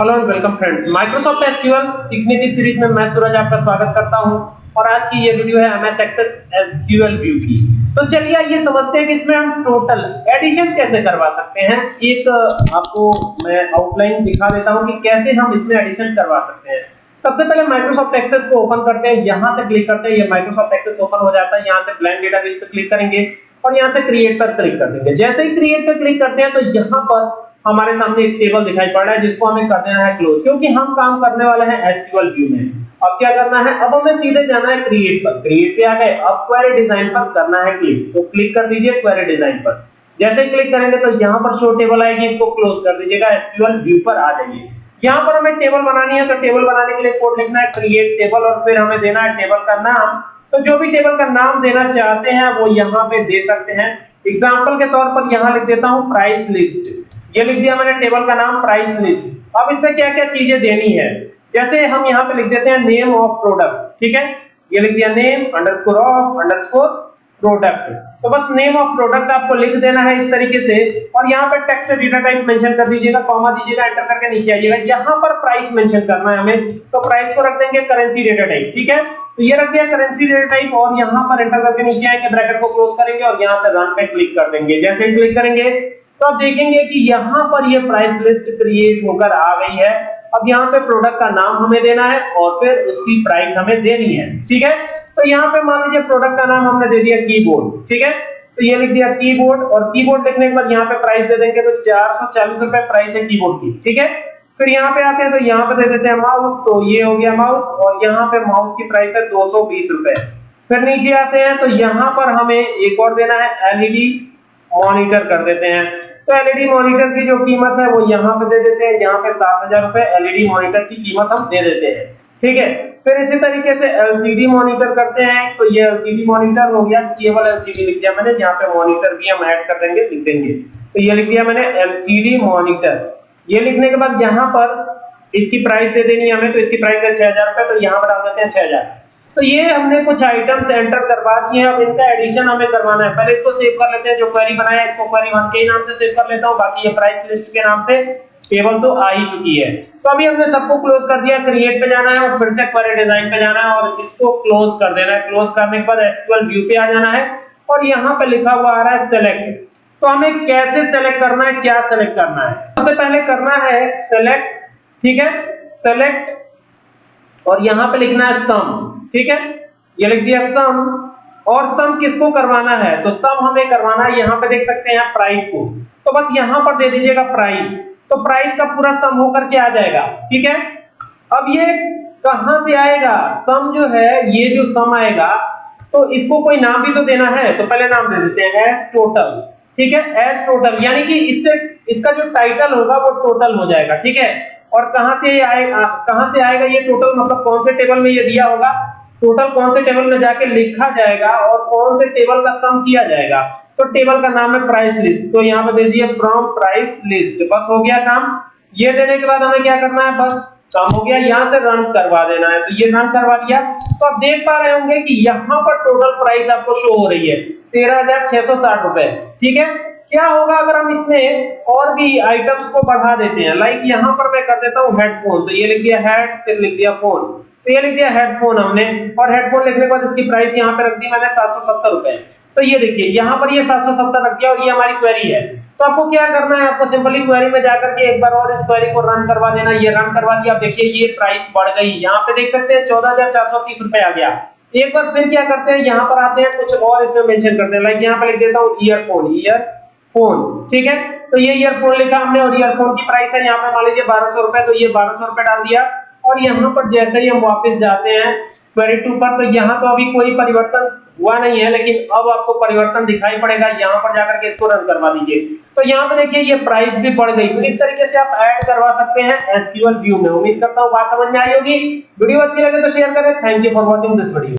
Hello and welcome friends Microsoft SQL सीखने की series में मैं सूरज आपका स्वागत करता हूँ। और आज की ये वीडियो है एमएस एक्सेस एसक्यूएल व्यू की तो चलिए आइए समझते हैं कि इसमें हम टोटल एडिशन कैसे करवा सकते हैं। एक, आपको मैं आउटलाइन दिखा देता हूँ कि कैसे हम इसमें एडिशन करवा सकते हैं। सबसे पहले माइक्रोसॉफ्ट एक्सेस को ओपन करते हैं। यहाँ से क्लिक करते हैं। ये माइक्रोसॉफ्ट एक्सेस ओपन हो जाता है। यहाँ से ब्लैंक डेटाबेस पे क्लिक करेंगे और यहाँ से क्रिएट पर क्लिक कर देंगे। जैसे ही क्रिएट पे क्लिक करते हैं तो यहाँ पर हमारे सामने एक टेबल दिखाई पड़ रहा है, जिसको हमें कर देना है क्लोज क्योंकि हम काम करने वाले हैं एसक्यूएल व्यू में। अब क्या करना है? अब हमें सीधे जाना है क्रिएट पर। क्रिएट पे आ गए। अब क्वेरी डिज़ाइन पर करना है क्लिक तो क्लिक कर दीजिए क्वेरी डिज़ाइन पर। जैसे क्लिक करेंगे तो यहाँ पर शो टेबल आएगी, इसको क्लोज कर दीजिएगा एसक्यूएल व्यू पर आ जाइए। यहाँ पर हमें टेबल बनानी है तो टेबल बनाने के लिए कोड लिखना है क्रिएट टेबल और फिर हमें देना है टेबल का नाम। तो जो भी टेबल का नाम देना चाहते हैं, वो यहाँ पे दे सकते हैं। एग्जांपल के तौर पर यहाँ लिख देता हूँ प्राइस लिस्ट ये लिख दिया मैंने टेबल का नाम प्राइस लिस्ट अब इसमें क्या क्या चीज़ें देनी है? जैसे हम यहाँ पे लिख देते हैं नेम ऑफ़ प्रोडक्ट ठीक है? ये लिख दिया name underscore of underscore product तो बस नेम ऑफ़ प्रोडक्ट आपको लिख देना है इस तरीके से, और यहाँ पे टेक्स्ट डेटा टाइप मेंशन कर दीजिएगा कॉमा दीजिएगा एंटर करके नीचे आइएगा। यहाँ पर प्राइस मेंशन करना है हमें तो प्राइस को रख देंगे करेंसी डेटा टाइप ठीक है? तो ये रख दिया करेंसी डेटा टाइप और यहाँ पर एंटर करके नीचे आएँगे ब्रैकेट को क्लोज करेंगे, और यहाँ से रन पे क्लिक कर देंगे। जैसे क्लिक करेंगे तो आप देखेंगे कि यहाँ पर ये प्राइस लिस्ट क्रिएट होकर आ गई है। अब यहाँ पे प्रोडक्ट का नाम हमें देना है और फिर उसकी प्राइस हमें देनी है। ठीक है? तो यहाँ पे मान लीजिए प्रोडक्ट का नाम हमने दे दिया कीबोर्ड ठीक है? तो ये लिख दिया कीबोर्ड और कीबोर्ड लिखने के बाद यहाँ पे प्राइस दे देंगे तो चार सौ चालीस रुपए प्राइस है कीबोर्ड की। ठीक है? फिर यहाँ पे आते हैं तो यहाँ पे दे देते हैं माउस तो ये हो गया माउस और यहाँ पे माउस की प्राइस है दो सौ बीस रुपए। फिर नीचे आते हैं तो यहाँ पर हमें एक और देना है एलईडी मॉनिटर कर देते हैं। तो एलईडी मॉनिटर की जो कीमत है, वो यहाँ पे दे देते हैं। यहाँ पे सात हज़ार रुपए एलईडी मॉनिटर की कीमत हम दे देते हैं। ठीक है? फिर इसी तरीके से एलसीडी मॉनिटर करते हैं। तो ये एलसीडी मॉनिटर हो गया। केवल एलसीडी लिख दिया मैंने। यहाँ पे मॉनिटर भी हम ऐड कर देंगे, लिख देंगे। तो ये लिख दिया मैंने एलसीडी मॉनिटर ये लिखने के बाद यहाँ पर इसकी प्राइस दे देनी हमें। तो इसकी प्राइस है छह हज़ार रुपए। तो यहाँ पर डाल देते हैं छह हज़ार। तो ये हमने कुछ आइटम्स एंटर करवा दिए, अब इनका एडिशन हमें करवाना है। पहले इसको सेव कर लेते हैं, जो क्वेरी बनाया इसको क्वेरी वन के नाम से सेव कर लेता हूँ, बाकी ये प्राइस लिस्ट के नाम से टेबल तो आ ही चुकी है। तो अभी हमने सबको क्लोज कर दिया क्रिएट पे जाना है और फिर से क्वेरी डिज़ाइन पे जाना है और इसको क्लोज कर देना है। क्लोज करने के बाद एसक्यूएल व्यू पे आ जाना है और यहाँ पे लिखा हुआ आ रहा है सेलेक्ट तो हमें कैसे सेलेक्ट करना है, क्या सेलेक्ट करना है? सबसे पहले करना है सेलेक्ट ठीक है? सेलेक्ट और यहाँ पे लिखना है सम ठीक है? ये लिख दिया सम और सम किसको करवाना है? तो सम हमें करवाना है, यहाँ पे देख सकते हैं प्राइस को। तो बस यहाँ पर दे दीजिएगा प्राइस तो प्राइस का पूरा सम होकर के आ जाएगा। ठीक है? अब ये कहाँ से आएगा? सम जो है, ये जो सम आएगा तो इसको कोई नाम भी तो देना है तो पहले नाम दे देते हैं एस टोटल ठीक है? एस टोटल यानी कि इससे, इसका जो टाइटल होगा, वो टोटल हो जाएगा। ठीक है? और कहाँ से आएगा कहाँ से आएगा ये टोटल मतलब कौन से टेबल में ये दिया होगा? टोटल कौन से टेबल में जाके लिखा जाएगा और कौन से टेबल का सम किया जाएगा? तो टेबल का नाम है प्राइस लिस्ट तो यहाँ पे दे दिए फ्रॉम प्राइस लिस्ट बस हो गया काम। ये देने के बाद हमें क्या करना है? बस काम हो गया। यहाँ से रन करवा देना है। तो ये रन करवा दिया। तो आप देख पा रहे होंगे कि यहाँ पर टोटल प्राइस आपको शो हो रही है। तेरह हज़ार छह सौ साठ रुपए। ठीक है? क्या होगा अगर हम इसमें और भी आइटम्स को बढ़ा देते हैं? लाइक यहाँ पर मैं कर देता हूँ हेडफोन तो ये लिख दिया हेड फिर लिख दिया फ़ोन तो ये लिख दिया हेडफोन हमने, और हेडफोन लिखने के बाद इसकी प्राइस यहाँ पे रख दी मैंने 770 रुपए। तो ये देखिए, यहाँ पर ये 770 रख दिया और ये हमारी क्वेरी है। तो आपको क्या करना है? आपको सिंपली क्वेरी में जाकर के एक बार और इस क्वेरी को रन करवा देना। ये रन करवा दिया। आप देखिए, ये प्राइस बढ़ गई। यहाँ पे देख सकते हैं 14430 रुपए आ गया। एक बार फिर क्या करते हैं? यहाँ पर आते हैं, कुछ और इसमें मेंशन करते हैं। लाइक यहाँ पे लिख देता हूँ ईयरफोन ईयर फ़ोन ठीक है? तो ये ईयरफोन लिखा हमने, और ईयरफोन की प्राइस है। यहाँ पे मान लीजिए बारह सौ रुपए तो ये बारह सौ रुपए डाल दिया। और यहाँ पर जैसे ही हम वापस जाते हैं क्वेरी टू पर तो यहाँ तो अभी कोई परिवर्तन हुआ नहीं है, लेकिन अब आपको परिवर्तन दिखाई पड़ेगा। यहाँ पर जाकर के इसको रन करवा दीजिए। तो यहाँ पे देखिए, ये प्राइस भी बढ़ गई। तो इस तरीके से आप ऐड करवा सकते हैं एसक्यूएल व्यू में। उम्मीद करता हूँ बात समझ में आई होगी। वीडियो अच्छी लगे तो शेयर करें। Thank you for watching this video